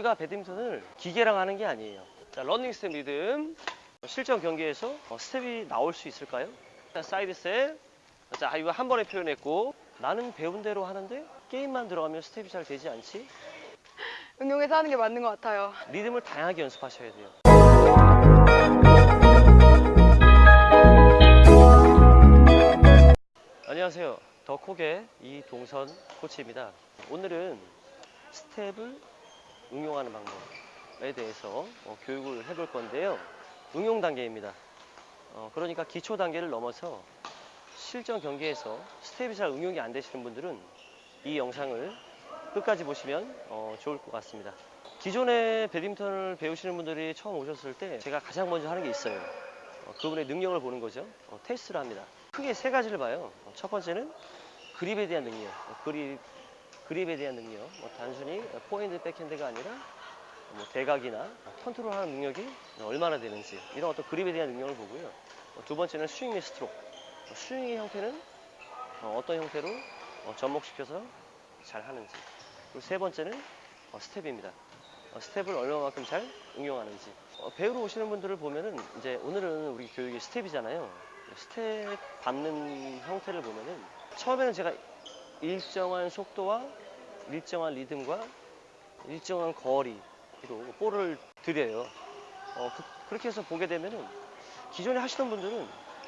우리가 배드민턴을 기계랑 하는 게 아니에요. 자, 러닝 스텝 리듬. 실전 경기에서 어, 스텝이 나올 수 있을까요? 자, 사이드 스텝. 자, 이거 한 번에 표현했고 나는 배운 대로 하는데 게임만 들어가면 스텝이 잘 되지 않지? 응용해서 하는 게 맞는 것 같아요. 리듬을 다양하게 연습하셔야 돼요. 안녕하세요. 더콕의 이동선 코치입니다. 오늘은 스텝을 응용하는 방법에 대해서 어, 교육을 해볼 건데요. 응용 단계입니다. 어, 그러니까 기초 단계를 넘어서 실전 경기에서 스텝이 잘 응용이 안 되시는 분들은 이 영상을 끝까지 보시면 어, 좋을 것 같습니다. 기존에 배드민턴을 배우시는 분들이 처음 오셨을 때 제가 가장 먼저 하는 게 있어요. 어, 그분의 능력을 보는 거죠. 어, 테스트를 합니다. 크게 세 가지를 봐요. 어, 첫 번째는 그립에 대한 능력. 어, 그립, 그립에 대한 능력. 뭐 단순히 포핸드 백핸드가 아니라 뭐 대각이나 컨트롤 하는 능력이 얼마나 되는지 이런 어떤 그립에 대한 능력을 보고요. 어, 두 번째는 스윙 및 스트로크. 어, 스윙의 형태는 어떤 형태로 어, 접목시켜서 잘 하는지. 그리고 세 번째는 어, 스텝입니다. 어, 스텝을 얼마만큼 잘 응용하는지. 어, 배우러 오시는 분들을 보면은 이제 오늘은 우리 교육이 스텝이잖아요. 스텝 밟는 형태를 보면은 처음에는 제가 일정한 속도와 일정한 리듬과 일정한 거리로 볼을 드려요. 어, 그렇게 해서 보게 되면은 기존에 하시던 분들은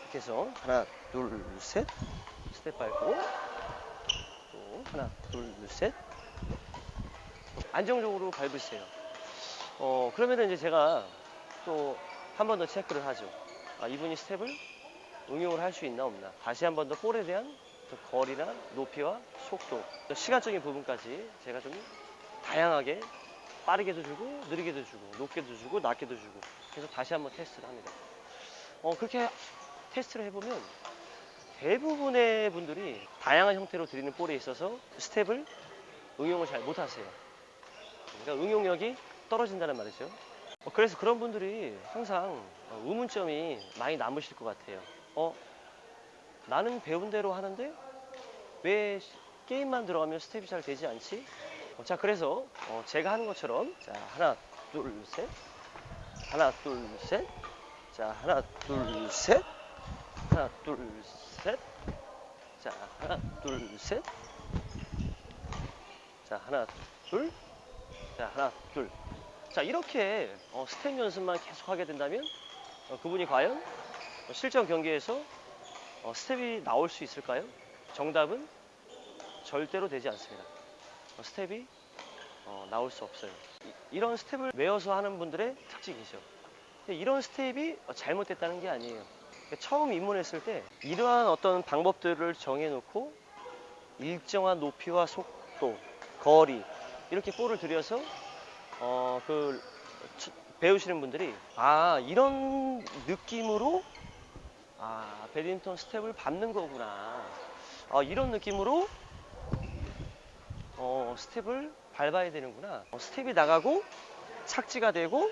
이렇게 해서 하나, 둘, 셋 스텝 밟고 또 하나, 둘, 셋 안정적으로 밟으세요. 어, 그러면은 이제 제가 또 한 번 더 체크를 하죠. 아, 이분이 스텝을 응용을 할 수 있나 없나. 다시 한 번 더 볼에 대한 그 거리나 높이와 속도, 또 시간적인 부분까지 제가 좀 다양하게 빠르게도 주고 느리게도 주고 높게도 주고 낮게도 주고 그래서 다시 한번 테스트를 합니다. 어, 그렇게 테스트를 해보면 대부분의 분들이 다양한 형태로 드리는 볼에 있어서 스텝을 응용을 잘 못하세요. 그러니까 응용력이 떨어진다는 말이죠. 어, 그래서 그런 분들이 항상 어, 의문점이 많이 남으실 것 같아요. 어, 나는 배운 대로 하는데 왜 시- 게임만 들어가면 스텝이 잘 되지 않지? 어, 자, 그래서 어, 제가 하는 것처럼 자, 하나, 둘, 셋. 하나, 둘, 셋. 자, 하나, 둘, 셋. 하나, 둘, 셋. 자, 하나, 둘, 셋. 자, 하나, 둘. 자, 하나, 둘. 자, 이렇게 어, 스텝 연습만 계속 하게 된다면 어, 그분이 과연 어, 실전 경기에서 어, 스텝이 나올 수 있을까요? 정답은 절대로 되지 않습니다. 어, 스텝이 어, 나올 수 없어요. 이런 스텝을 외워서 하는 분들의 특징이죠. 이런 스텝이 어, 잘못됐다는 게 아니에요. 그러니까 처음 입문했을 때 이러한 어떤 방법들을 정해놓고 일정한 높이와 속도, 거리 이렇게 볼을 드려서 어, 그 치- 배우시는 분들이 아 이런 느낌으로 아 배드민턴 스텝을 밟는 거구나 아, 이런 느낌으로 어, 스텝을 밟아야 되는구나. 어, 스텝이 나가고 착지가 되고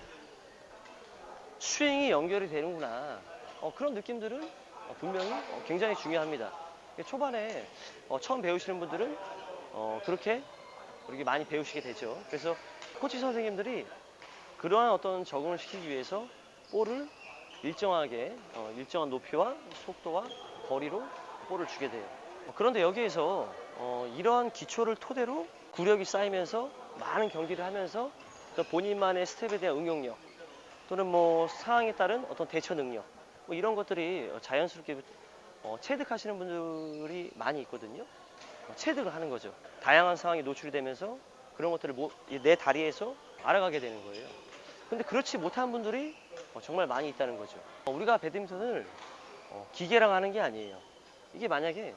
스윙이 연결이 되는구나. 어, 그런 느낌들은 어, 분명히 어, 굉장히 중요합니다. 초반에 어, 처음 배우시는 분들은 어, 그렇게 이렇게 많이 배우시게 되죠. 그래서 코치 선생님들이 그러한 어떤 적응을 시키기 위해서 볼을 일정하게 어, 일정한 높이와 속도와 거리로 볼을 주게 돼요. 어, 그런데 여기에서 어, 이러한 기초를 토대로 구력이 쌓이면서 많은 경기를 하면서 또 본인만의 스텝에 대한 응용력 또는 뭐 상황에 따른 어떤 대처 능력 뭐 이런 것들이 어, 자연스럽게 어, 체득하시는 분들이 많이 있거든요. 어, 체득을 하는 거죠. 다양한 상황에 노출이 되면서 그런 것들을 모- 이내 다리에서 알아가게 되는 거예요. 근데 그렇지 못한 분들이 어, 정말 많이 있다는 거죠. 어, 우리가 배드민턴을 어, 기계랑 하는 게 아니에요. 이게 만약에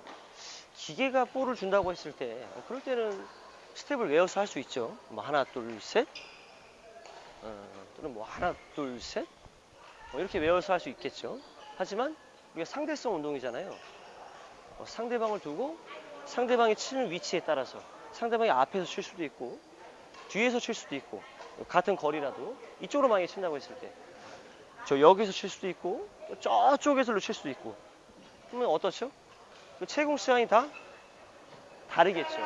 기계가 볼을 준다고 했을 때 어, 그럴 때는 스텝을 외워서 할 수 있죠. 뭐 하나 둘 셋, 어, 또는 뭐 하나 둘 셋, 뭐 이렇게 외워서 할 수 있겠죠. 하지만 우리가 상대성 운동이잖아요. 어, 상대방을 두고 상대방이 치는 위치에 따라서 상대방이 앞에서 칠 수도 있고 뒤에서 칠 수도 있고 같은 거리라도 이쪽으로 만약에 친다고 했을 때 저 여기서 칠 수도 있고 또 저쪽에서 칠 수도 있고 그러면 어떻죠? 그 채공 시간이 다 다르겠죠.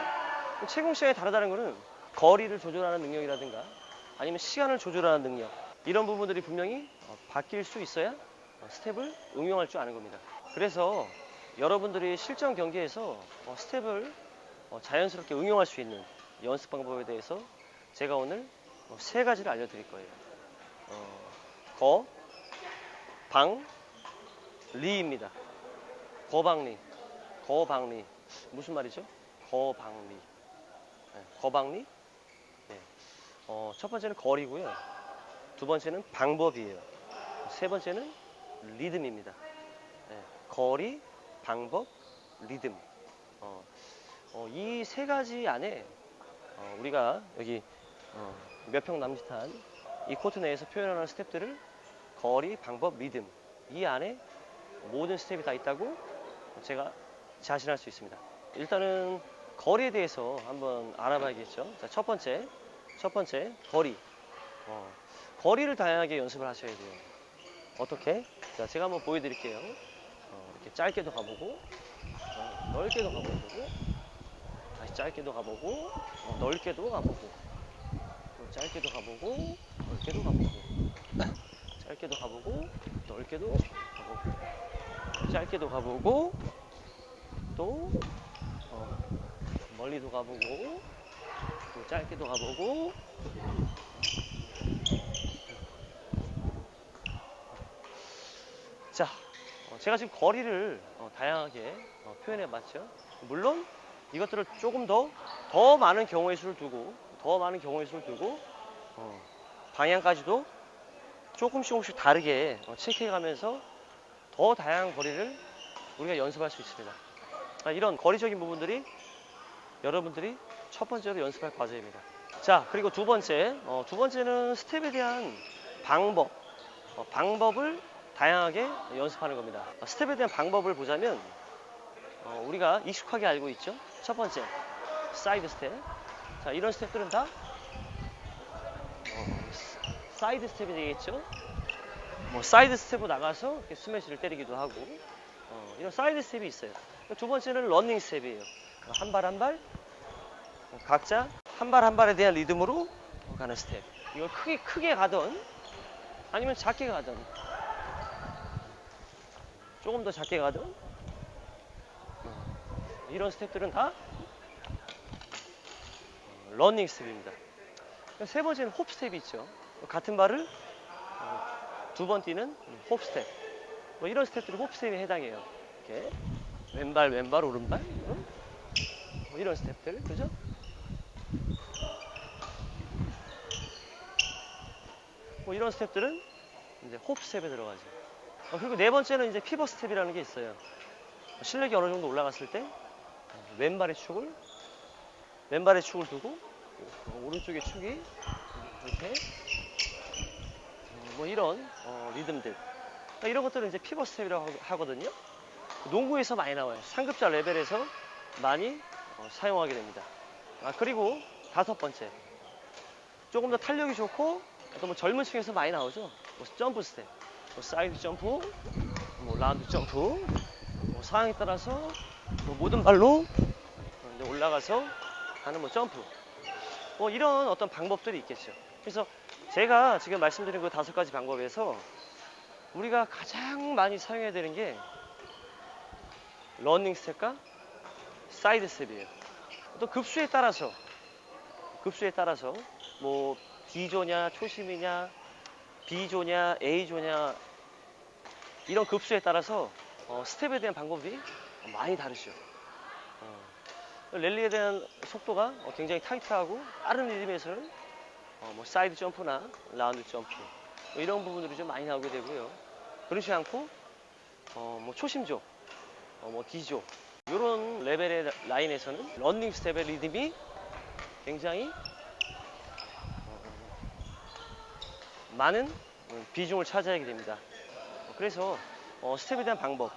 그 채공 시간이 다르다는 거는 거리를 조절하는 능력이라든가 아니면 시간을 조절하는 능력 이런 부분들이 분명히 어, 바뀔 수 있어야 어, 스텝을 응용할 줄 아는 겁니다. 그래서 여러분들이 실전 경기에서 어, 스텝을 어, 자연스럽게 응용할 수 있는 연습 방법에 대해서 제가 오늘 어, 세 가지를 알려드릴 거예요. 어, 거, 방, 리입니다. 거방리, 거방리 무슨 말이죠? 거방리, 네, 거방리. 네. 어, 첫 번째는 거리고요. 두 번째는 방법이에요. 세 번째는 리듬입니다. 네, 거리, 방법, 리듬. 어, 이세 가지 안에 어, 우리가 여기 어, 몇 평 남짓한 이 코트 내에서 표현하는 스텝들을 거리, 방법, 리듬 이 안에 모든 스텝이 다 있다고 제가 자신할 수 있습니다. 일단은 거리에 대해서 한번 알아봐야겠죠. 자, 첫 번째, 첫 번째 거리. 어, 거리를 다양하게 연습을 하셔야 돼요. 어떻게? 자, 제가 한번 보여드릴게요. 어, 이렇게 짧게도 가보고, 어, 넓게도 가보고, 다시 짧게도 가보고, 어, 넓게도 가보고, 또 짧게도 가보고, 넓게도 가보고, 짧게도 가보고, 넓게도 가보고, 짧게도 가보고, 또 어, 멀리도 가보고, 또 짧게도 가보고, 자, 어, 제가 지금 거리를 어, 다양하게 어, 표현해 봤죠. 물론 이것들을 조금 더, 더 많은 경우의 수를 두고, 더 많은 경우의 수를 두고, 어, 방향까지도 조금씩 조금씩 다르게 어, 체크해 가면서 더 다양한 거리를 우리가 연습할 수 있습니다. 아, 이런 거리적인 부분들이 여러분들이 첫 번째로 연습할 과제입니다. 자, 그리고 두 번째, 어, 두 번째는 스텝에 대한 방법, 어, 방법을 다양하게 연습하는 겁니다. 어, 스텝에 대한 방법을 보자면 어, 우리가 익숙하게 알고 있죠. 첫 번째, 사이드 스텝. 자, 이런 스텝들은 다 어, 사이드 스텝이 되겠죠. 뭐 사이드 스텝으로 나가서 스매시를 때리기도 하고 어, 이런 사이드 스텝이 있어요. 두 번째는 러닝 스텝이에요. 한 발 한 발 각자 한 발 한 발에 대한 리듬으로 가는 스텝. 이걸 크게 크게 가던 아니면 작게 가던 조금 더 작게 가던 어, 이런 스텝들은 다 어, 러닝 스텝입니다. 세 번째는 홉 스텝이 있죠. 같은 발을 어, 두 번 뛰는 홉 스텝. 뭐 이런 스텝들이 홉 스텝에 해당해요. 이렇게 왼발 왼발 오른발 응? 뭐 이런 스텝들 그죠? 뭐 이런 스텝들은 이제 홉 스텝에 들어가죠. 어, 그리고 네 번째는 이제 피벗 스텝이라는 게 있어요. 실력이 어느 정도 올라갔을 때 어, 왼발의 축을 왼발의 축을 두고 어, 오른쪽의 축이 이렇게 어, 뭐 이런 어, 리듬들 그러니까 이런 것들은 이제 피벗 스텝이라고 하- 하거든요. 농구에서 많이 나와요. 상급자 레벨에서 많이 어, 사용하게 됩니다. 아, 그리고 다섯 번째. 조금 더 탄력이 좋고 또 뭐 젊은 층에서 많이 나오죠. 뭐 점프 스텝, 뭐 사이드 점프, 뭐 라운드 점프, 뭐 상황에 따라서 뭐 모든 발로 올라가서 하는 뭐 점프. 뭐 이런 어떤 방법들이 있겠죠. 그래서 제가 지금 말씀드린 그 다섯 가지 방법에서 우리가 가장 많이 사용해야 되는 게 러닝 스텝과 사이드 스텝이에요. 또 급수에 따라서 급수에 따라서 뭐 D조냐 초심이냐 B조냐 A조냐 이런 급수에 따라서 어, 스텝에 대한 방법이 많이 다르죠. 어, 랠리에 대한 속도가 어, 굉장히 타이트하고 빠른 리듬에서는 어, 뭐 사이드 점프나 라운드 점프 뭐 이런 부분들이 좀 많이 나오게 되고요. 그렇지 않고 어, 뭐 초심조 어, 뭐 D조 이런 레벨의 라인에서는 런닝 스텝의 리듬이 굉장히 어, 많은 어, 비중을 차지하게 됩니다. 어, 그래서 어, 스텝에 대한 방법,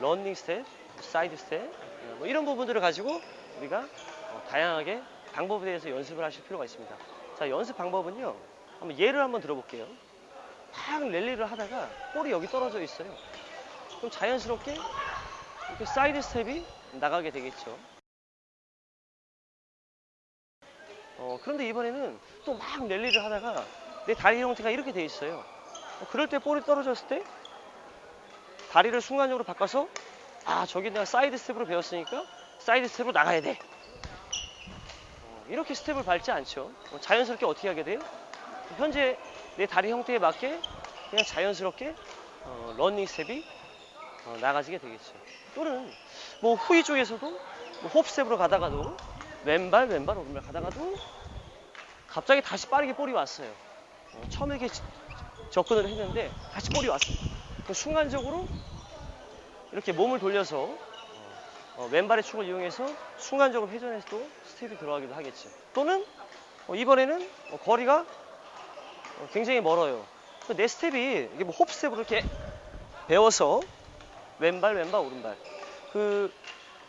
런닝 스텝, 사이드 스텝 어, 뭐 이런 부분들을 가지고 우리가 어, 다양하게 방법에 대해서 연습을 하실 필요가 있습니다. 자 연습 방법은요. 한번 예를 한번 들어볼게요. 막 랠리를 하다가 볼이 여기 떨어져 있어요. 그럼 자연스럽게 이렇게 사이드 스텝이 나가게 되겠죠. 어, 어, 그런데 이번에는 또 막 랠리를 하다가 내 다리 형태가 이렇게 돼 있어요. 어, 그럴 때 볼이 떨어졌을 때 다리를 순간적으로 바꿔서 아 저기 내가 사이드 스텝으로 배웠으니까 사이드 스텝으로 나가야 돼. 어, 이렇게 스텝을 밟지 않죠. 어, 자연스럽게 어떻게 하게 돼요? 현재 내 다리 형태에 맞게 그냥 자연스럽게 어, 러닝 스텝이 어, 나가지게 되겠죠. 또는 뭐 후위 쪽에서도 뭐 hop step으로 가다가도 왼발 왼발 오른발 가다가도 갑자기 다시 빠르게 볼이 왔어요. 어, 처음에 이렇게 지- 접근을 했는데 다시 볼이 왔어요. 그 순간적으로 이렇게 몸을 돌려서 어, 어, 왼발의 축을 이용해서 순간적으로 회전해서 또 스텝이 들어가기도 하겠죠. 또는 어, 이번에는 어, 거리가 어, 굉장히 멀어요. 그 내 스텝이 이게 뭐 hop step으로 이렇게 배워서 왼발 왼발 오른발. 그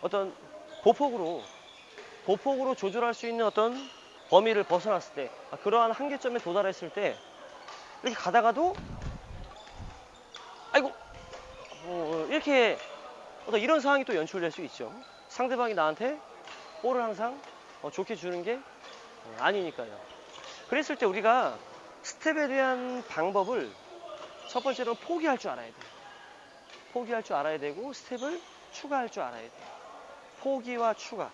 어떤 보폭으로 보폭으로 조절할 수 있는 어떤 범위를 벗어났을 때 아, 그러한 한계점에 도달했을 때 이렇게 가다가도 아이고 어, 이렇게 어떤 이런 상황이 또 연출될 수 있죠. 상대방이 나한테 볼을 항상 어, 좋게 주는 게 어, 아니니까요. 그랬을 때 우리가 스텝에 대한 방법을 첫 번째로 포기할 줄 알아야 돼요 포기할 줄 알아야 되고 스텝을 추가할 줄 알아야 돼요 포기와 추가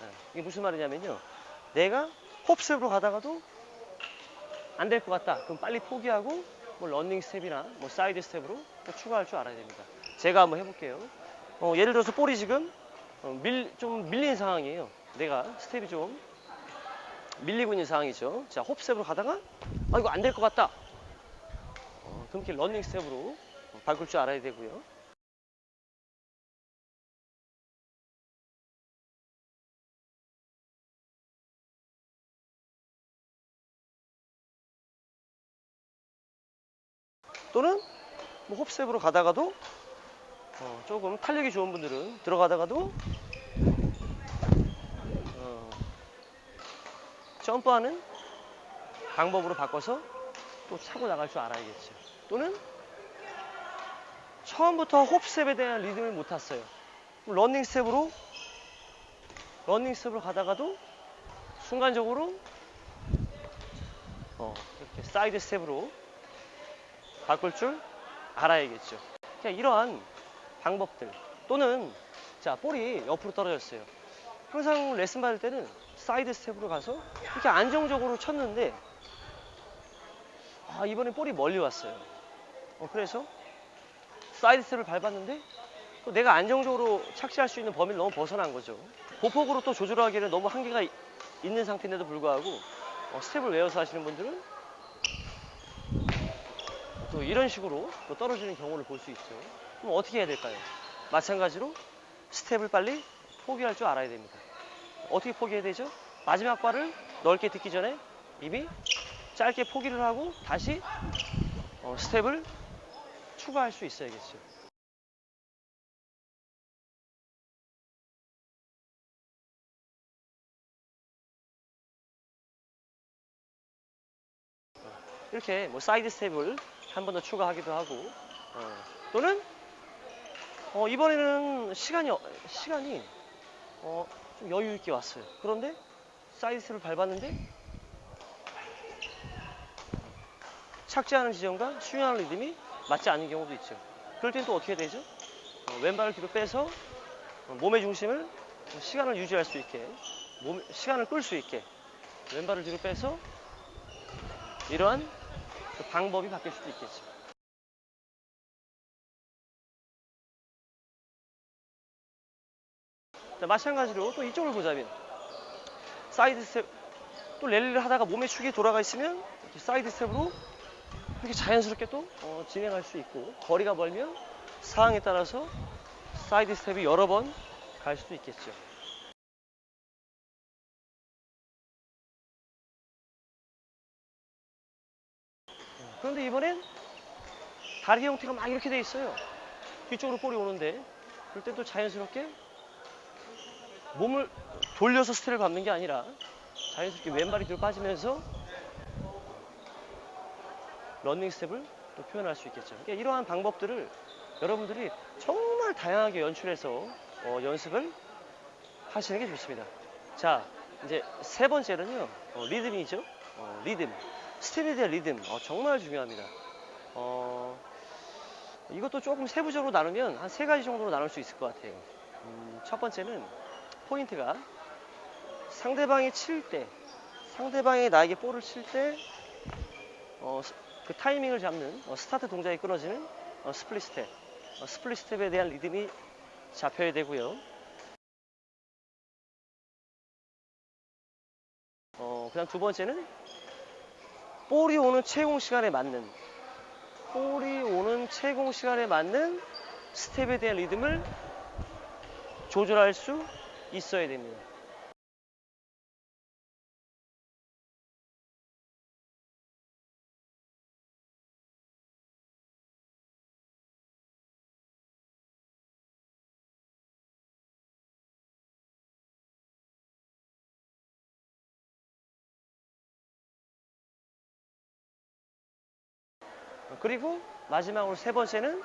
네, 이게 무슨 말이냐면요. 내가 hop step으로 가다가도 안 될 것 같다. 그럼 빨리 포기하고 뭐 런닝 스텝이나 뭐 사이드 스텝으로 또 추가할 줄 알아야 됩니다. 제가 한번 해볼게요. 어, 예를 들어서 볼이 지금 어, 밀, 좀 밀린 상황이에요. 내가 스텝이 좀 밀리고 있는 상황이죠. 자, hop step으로 가다가 아 이거 안 될 것 같다. 어, 그럼 이렇게 런닝 스텝으로 어, 바꿀 줄 알아야 되고요. 또는 뭐 홉스텝으로 가다가도 어, 조금 탄력이 좋은 분들은 들어가다가도 어, 점프하는 방법으로 바꿔서 또 차고 나갈 줄 알아야겠죠. 또는 처음부터 hop step에 대한 리듬을 못 탔어요. 러닝 스텝으로 러닝 스텝으로 가다가도 순간적으로 어, 이렇게 사이드 스텝으로 바꿀 줄 알아야겠죠. 그냥 이러한 방법들 또는 자 볼이 옆으로 떨어졌어요. 항상 레슨 받을 때는 사이드 스텝으로 가서 이렇게 안정적으로 쳤는데 아 이번엔 볼이 멀리 왔어요. 어, 그래서 사이드 스텝을 밟았는데 또 내가 안정적으로 착지할 수 있는 범위를 너무 벗어난 거죠. 보폭으로 또 조절하기에는 너무 한계가 이- 있는 상태인데도 불구하고 어, 스텝을 외워서 하시는 분들은 또 이런 식으로 또 떨어지는 경우를 볼 수 있죠. 그럼 어떻게 해야 될까요? 마찬가지로 스텝을 빨리 포기할 줄 알아야 됩니다. 어떻게 포기해야 되죠? 마지막 발을 넓게 듣기 전에 이미 짧게 포기를 하고 다시 어, 스텝을 추가할 수 있어야겠죠. 이렇게 뭐 사이드 스텝을 한 번 더 추가하기도 하고 어, 또는 어, 이번에는 시간이 어- 시간이 어, 좀 여유 있게 왔어요. 그런데 사이드 스텝을 밟았는데 착지하는 지점과 스윙하는 리듬이 맞지 않는 경우도 있죠. 그럴 땐 또 어떻게 되죠? 어, 왼발을 뒤로 빼서 어, 몸의 중심을 시간을 유지할 수 있게 몸, 시간을 끌 수 있게 왼발을 뒤로 빼서 이러한 그 방법이 바뀔 수도 있겠죠. 자, 마찬가지로 또 이쪽을 보자면 사이드 스텝 또 랠리를 하다가 몸의 축이 돌아가 있으면 이렇게 사이드 스텝으로 이렇게 자연스럽게 또 어, 진행할 수 있고 거리가 멀면 상황에 따라서 사이드 스텝이 여러 번 갈 수도 있겠죠. 그런데 이번엔 다리 형태가 막 이렇게 돼 있어요. 뒤쪽으로 볼이 오는데 그럴 땐 또 자연스럽게 몸을 돌려서 스텝을 밟는 게 아니라 자연스럽게 왼발이 뒤로 빠지면서 런닝 스텝을 또 표현할 수 있겠죠. 그러니까 이러한 방법들을 여러분들이 정말 다양하게 연출해서 어, 연습을 하시는 게 좋습니다. 자, 이제 세 번째는요, 어, 리듬이죠. 어, 리듬. 스텝에 대한 리듬. 어, 정말 중요합니다. 어, 이것도 조금 세부적으로 나누면 한 세 가지 정도로 나눌 수 있을 것 같아요. 음, 첫 번째는 포인트가 상대방이 칠 때, 상대방이 나에게 볼을 칠 때, 어, 스- 그 타이밍을 잡는 어, 스타트 동작이 끊어지는 어, split step. 어, split step에 대한 리듬이 잡혀야 되고요. 어, 그 다음 두 번째는 볼이 오는 체공 시간에 맞는 볼이 오는 체공 시간에 맞는 스텝에 대한 리듬을 조절할 수 있어야 됩니다. 그리고 마지막으로 세 번째는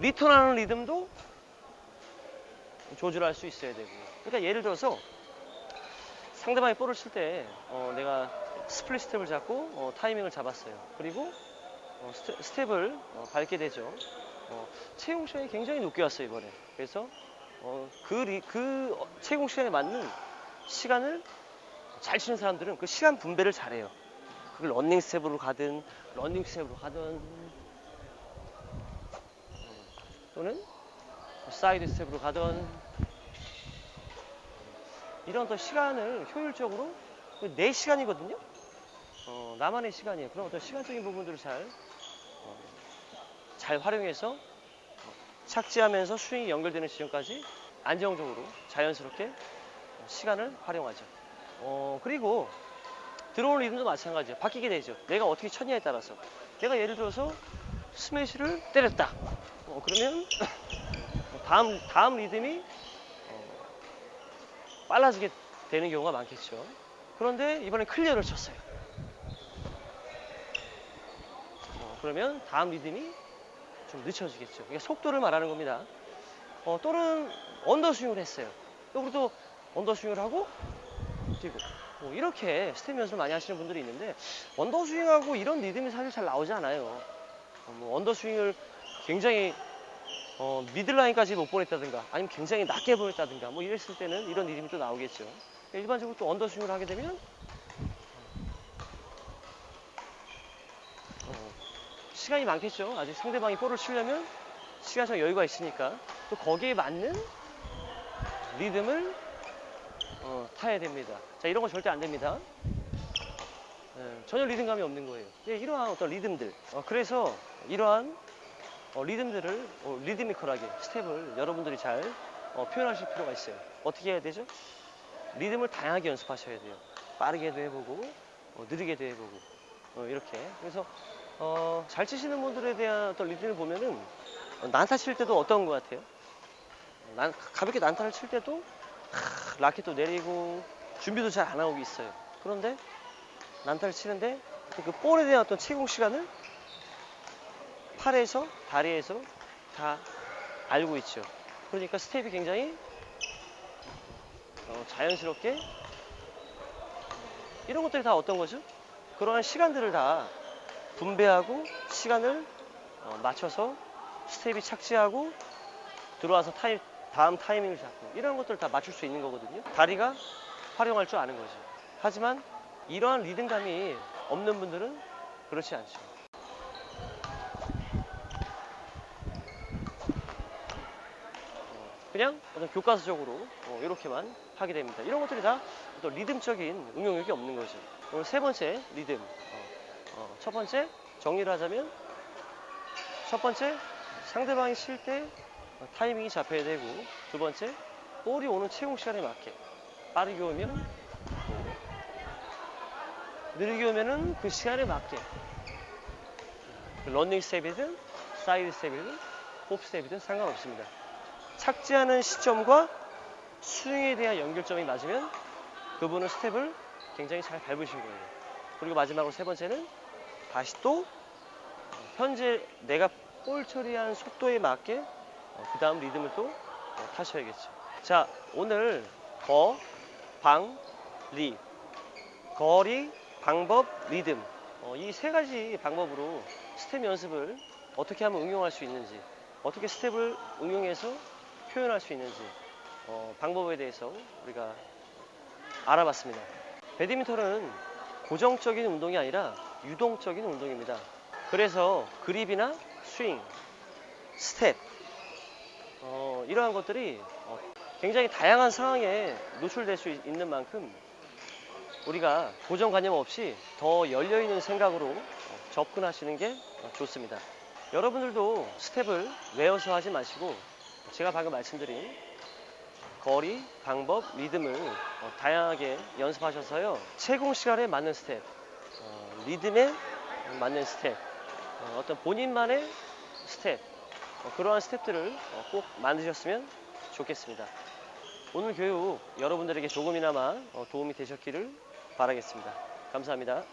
리턴하는 리듬도 조절할 수 있어야 되고. 그러니까 예를 들어서 상대방이 볼을 칠 때 어, 내가 split step을 잡고 어, 타이밍을 잡았어요. 그리고 어, 스텝, 을 밟게 되죠. 어, 체공 시간이 굉장히 높게 왔어요 이번에. 그래서 어, 그, 리- 그 어, 체공 시간에 맞는 시간을 잘 치는 사람들은 그 시간 분배를 잘해요. 그걸 런닝 스텝으로 가든 런닝 스텝으로 가든 음, 또는 사이드 스텝으로 가든 이런 더 시간을 효율적으로 그 내 시간이거든요. 어, 나만의 시간이에요. 그런 어떤 시간적인 부분들을 잘, 어, 잘 활용해서 어, 착지하면서 스윙이 연결되는 지점까지 안정적으로 자연스럽게 어, 시간을 활용하죠. 어, 그리고 들어오는 리듬도 마찬가지예요. 바뀌게 되죠. 내가 어떻게 쳤냐에 따라서. 내가 예를 들어서 스매시를 때렸다. 어, 그러면 다음 다음 리듬이 어, 빨라지게 되는 경우가 많겠죠. 그런데 이번에 클리어를 쳤어요. 어, 그러면 다음 리듬이 좀 늦춰지겠죠. 이게 속도를 말하는 겁니다. 어, 또는 underswing을 했어요. 또 그리고 또 underswing을 하고 뛰고 뭐 이렇게 스텝 연습을 많이 하시는 분들이 있는데 underswing하고 이런 리듬이 사실 잘 나오지 않아요. 어, 뭐 underswing을 굉장히 어, middle line까지 못 보냈다든가 아니면 굉장히 낮게 보냈다든가 뭐 이랬을 때는 이런 리듬이 또 나오겠죠. 일반적으로 또 underswing을 하게 되면 어, 시간이 많겠죠. 아직 상대방이 볼을 치려면 시간적 여유가 있으니까 또 거기에 맞는 리듬을 어, 타야 됩니다. 자, 이런 거 절대 안 됩니다. 예, 전혀 리듬감이 없는 거예요. 예, 이러한 어떤 리듬들. 어, 그래서 이러한 어, 리듬들을 어, 리드미컬하게 스텝을 여러분들이 잘 어, 표현하실 필요가 있어요. 어떻게 해야 되죠? 리듬을 다양하게 연습하셔야 돼요. 빠르게도 해보고 어, 느리게도 해보고 어, 이렇게. 그래서 어, 잘 치시는 분들에 대한 어떤 리듬을 보면은 어, 난타 칠 때도 어떤 것 같아요? 난, 가볍게 난타를 칠 때도 하, 라켓도 내리고 준비도 잘 안 하고 있어요. 그런데 난타를 치는데 그 볼에 대한 어떤 채공 시간을 팔에서 다리에서 다 알고 있죠. 그러니까 스텝이 굉장히 어, 자연스럽게 이런 것들이 다 어떤 거죠? 그러한 시간들을 다 분배하고 시간을 어, 맞춰서 스텝이 착지하고 들어와서 타임, 다음 타이밍을 잡고 이런 것들을 다 맞출 수 있는 거거든요. 다리가 활용할 줄 아는 거죠. 하지만 이러한 리듬감이 없는 분들은 그렇지 않죠. 그냥 어떤 교과서적으로 어, 이렇게만 하게 됩니다. 이런 것들이 다 어떤 리듬적인 응용력이 없는 거죠. 오늘 세 번째 리듬. 어, 어, 첫 번째 정리를 하자면 첫 번째 상대방이 칠때 타이밍이 잡혀야 되고 두 번째 볼이 오는 채공 시간에 맞게 빠르게 오면 느리게 오면은 그 시간에 맞게 런닝 스텝이든 사이드 스텝이든 hop step이든 상관없습니다. 착지하는 시점과 스윙에 대한 연결점이 맞으면 그분은 스텝을 굉장히 잘 밟으신 거예요. 그리고 마지막으로 세 번째는 다시 또 현재 내가 볼 처리한 속도에 맞게 그 다음 리듬을 또 어, 타셔야겠죠. 자, 오늘 더 방, 리. 거리, 방법, 리듬. 어, 이 세 가지 방법으로 스텝 연습을 어떻게 하면 응용할 수 있는지, 어떻게 스텝을 응용해서 표현할 수 있는지, 어, 방법에 대해서 우리가 알아봤습니다. 배드민턴은 고정적인 운동이 아니라 유동적인 운동입니다. 그래서 그립이나 스윙, 스텝, 어, 이러한 것들이 어, 굉장히 다양한 상황에 노출될 수 있- 있는 만큼 우리가 고정관념 없이 더 열려있는 생각으로 어, 접근하시는 게 어, 좋습니다. 여러분들도 스텝을 외워서 하지 마시고 제가 방금 말씀드린 거리, 방법, 리듬을 어, 다양하게 연습하셔서요. 체공 시간에 맞는 스텝, 어, 리듬에 맞는 스텝, 어, 어떤 본인만의 스텝, 어, 어, 그러한 스텝들을 어, 꼭 만드셨으면 좋겠습니다. 오늘 교육 여러분들에게 조금이나마 어, 도움이 되셨기를 바라겠습니다. 감사합니다.